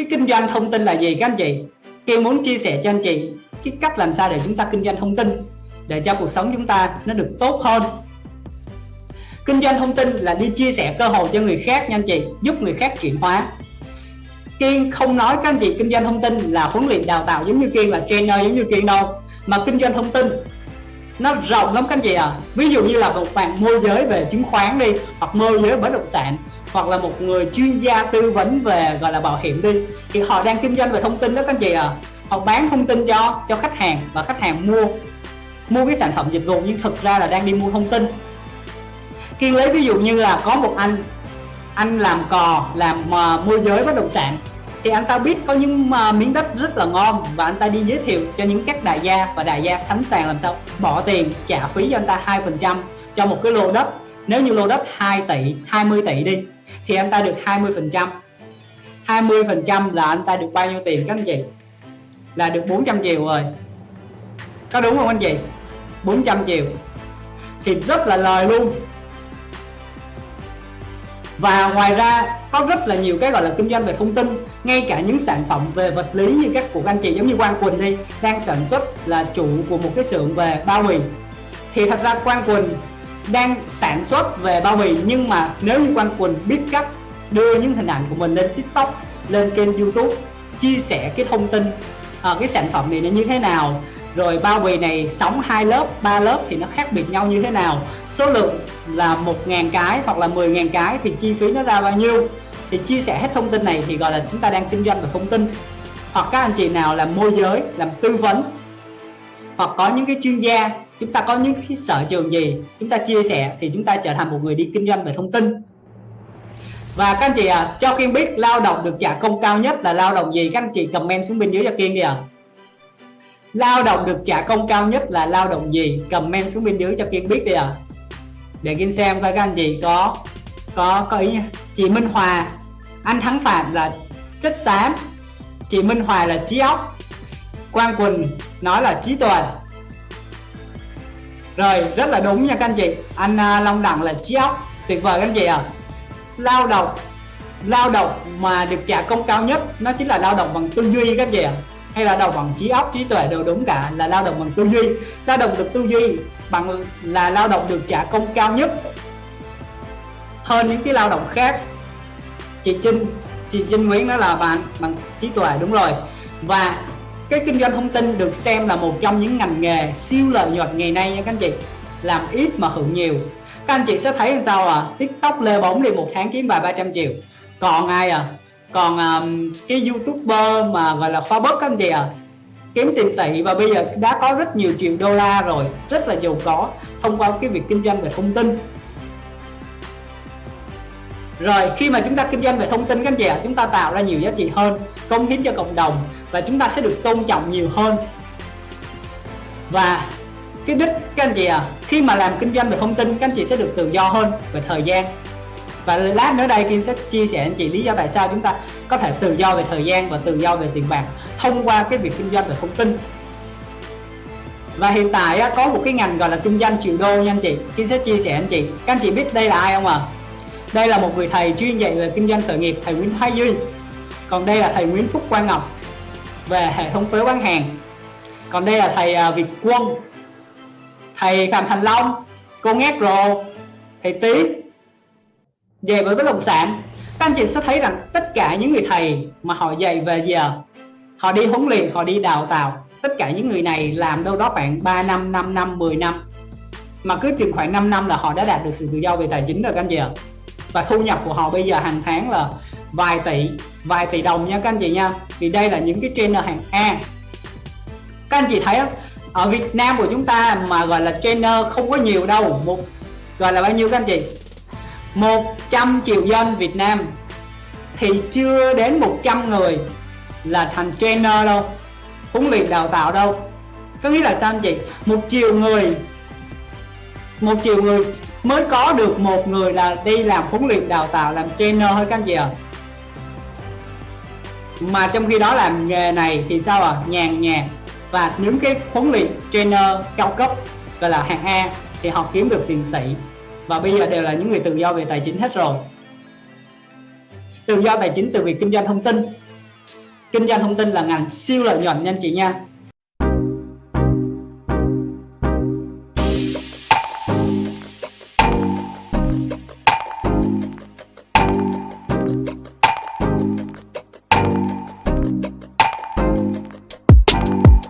cái kinh doanh thông tin là gì, các anh chị? Kiên muốn chia sẻ cho anh chị cái cách làm sao để chúng ta kinh doanh thông tin, để cho cuộc sống chúng ta nó được tốt hơn. Kinh doanh thông tin là đi chia sẻ cơ hội cho người khác nha anh chị, giúp người khác chuyển hóa. Kiên không nói các anh chị kinh doanh thông tin là huấn luyện đào tạo giống như Kiên, là trainer giống như Kiên đâu, mà kinh doanh thông tin nó rộng lắm các anh chị à ví dụ như là một bạn môi giới về chứng khoán đi, hoặc môi giới bất động sản hoặc là một người chuyên gia tư vấn về gọi là bảo hiểm đi thì họ đang kinh doanh về thông tin đó các anh chị à họ bán thông tin cho cho khách hàng và khách hàng mua mua cái sản phẩm dịch vụ nhưng thực ra là đang đi mua thông tin. Kiên lấy ví dụ như là có một anh anh làm cò làm uh, môi giới bất động sản thì anh ta biết có những uh, miếng đất rất là ngon và anh ta đi giới thiệu cho những các đại gia và đại gia sẵn sàng làm sao bỏ tiền trả phí cho anh ta hai phần trăm cho một cái lô đất. Nếu như lô đất 2 tỷ 20 tỷ đi thì anh ta được 20 phần trăm. 20 phần trăm là anh ta được bao nhiêu tiền các anh chị? Là được 400 triệu rồi. Có đúng không anh chị? 400 triệu. Thì rất là lời luôn. Và ngoài ra, có rất là nhiều cái gọi là kinh doanh về thông tin. Ngay cả những sản phẩm về vật lý như các của anh chị, giống như Quang Quỳnh đi, đang sản xuất là chủ của một cái xưởng về bao bì. Thì thật ra Quang Quỳnh đang sản xuất về bao bì. Nhưng mà nếu như Quang Quỳnh biết cách đưa những hình ảnh của mình lên TikTok lên kênh YouTube chia sẻ cái thông tin à, cái sản phẩm này nó như thế nào rồi bao bì này sóng hai lớp ba lớp thì nó khác biệt nhau như thế nào số lượng là một ngàn cái hoặc là 10 ngàn cái thì chi phí nó ra bao nhiêu thì chia sẻ hết thông tin này thì gọi là chúng ta đang kinh doanh về thông tin. Hoặc các anh chị nào làm môi giới làm tư vấn hoặc có những cái chuyên gia chúng ta có những cái sở trường gì chúng ta chia sẻ thì chúng ta trở thành một người đi kinh doanh về thông tin. Và các anh chị à cho Kiên biết lao động được trả công cao nhất là lao động gì? Các anh chị comment xuống bên dưới cho Kiên đi à lao động được trả công cao nhất là lao động gì? Comment xuống bên dưới cho Kiên biết đi à để Kiên xem coi các anh chị có có có ý nha. Chị Minh Hòa, anh Thắng Phạm là chất xám, chị Minh Hòa là trí óc, Quang Quỳnh nói là trí tuệ rồi rất là đúng nha các anh chị. Anh uh, Long Đẳng là trí óc. Tuyệt vời các anh chị à lao động. Lao động mà được trả công cao nhất nó chính là lao động bằng tư duy các anh chị ạ. Hay là đầu bằng trí óc trí tuệ đều đúng cả là lao động bằng tư duy. Lao động được tư duy bằng là lao động được trả công cao nhất. Hơn những cái lao động khác. Chị Trinh chị Trinh Nguyễn đó là bạn bằng trí tuệ đúng rồi. Và cái kinh doanh thông tin được xem là một trong những ngành nghề siêu lợi nhuận ngày nay nha các anh chị. Làm ít mà hưởng nhiều. Các anh chị sẽ thấy sao à? Tiktok lê bóng đi một tháng kiếm vài ba trăm triệu. Còn ai à? Còn um, cái youtuber mà gọi là khoa bớt các anh chị à? Kiếm tiền tỷ và bây giờ đã có rất nhiều triệu đô la rồi. Rất là giàu có thông qua cái việc kinh doanh về thông tin rồi khi mà chúng ta kinh doanh về thông tin các anh chị ạ à, chúng ta tạo ra nhiều giá trị hơn công hiến cho cộng đồng và chúng ta sẽ được tôn trọng nhiều hơn. Và cái đích các anh chị à khi mà làm kinh doanh về thông tin các anh chị sẽ được tự do hơn về thời gian. Và lát nữa đây Kim sẽ chia sẻ anh chị lý do tại sao chúng ta có thể tự do về thời gian và tự do về tiền bạc thông qua cái việc kinh doanh về thông tin. Và hiện tại có một cái ngành gọi là kinh doanh triệu đô nha anh chị. Kim sẽ chia sẻ anh chị. Các anh chị biết đây là ai không ạ? à? Đây là một người thầy chuyên dạy về kinh doanh khởi nghiệp, thầy Nguyễn Thái Duy. Còn đây là thầy Nguyễn Phúc Quang Ngọc về hệ thống phế bán hàng. Còn đây là thầy à, Việt Quân, thầy Phạm Thành Long, cô Ngát Rồ, thầy Tý. Về với bất động sản, các anh chị sẽ thấy rằng tất cả những người thầy mà họ dạy về giờ họ đi huấn luyện, họ đi đào tạo. Tất cả những người này làm đâu đó khoảng 3 năm 5 năm 10 năm. Mà cứ chừng khoảng 5 năm là họ đã đạt được sự tự do về tài chính rồi các anh chị ạ và thu nhập của họ bây giờ hàng tháng là vài tỷ vài tỷ đồng nha các anh chị nha. Vì đây là những cái trainer hàng A. Các anh chị thấy ở Việt Nam của chúng ta mà gọi là trainer không có nhiều đâu. Một, gọi là bao nhiêu các anh chị? 100 triệu dân Việt Nam. Thì chưa đến 100 người là thành trainer đâu, huấn luyện đào tạo đâu. Có nghĩa là sao anh chị? Một triệu người, một triệu người mới có được một người là đi làm huấn luyện đào tạo, làm trainer thôi các anh chị ạ. À. mà trong khi đó làm nghề này thì sao à nhàn nhạt và những cái huấn luyện trainer cao cấp gọi là hạng A thì họ kiếm được tiền tỷ. Và bây giờ đều là những người tự do về tài chính hết rồi. Tự do tài chính từ việc kinh doanh thông tin. Kinh doanh thông tin là ngành siêu lợi nhuận nha anh chị nha.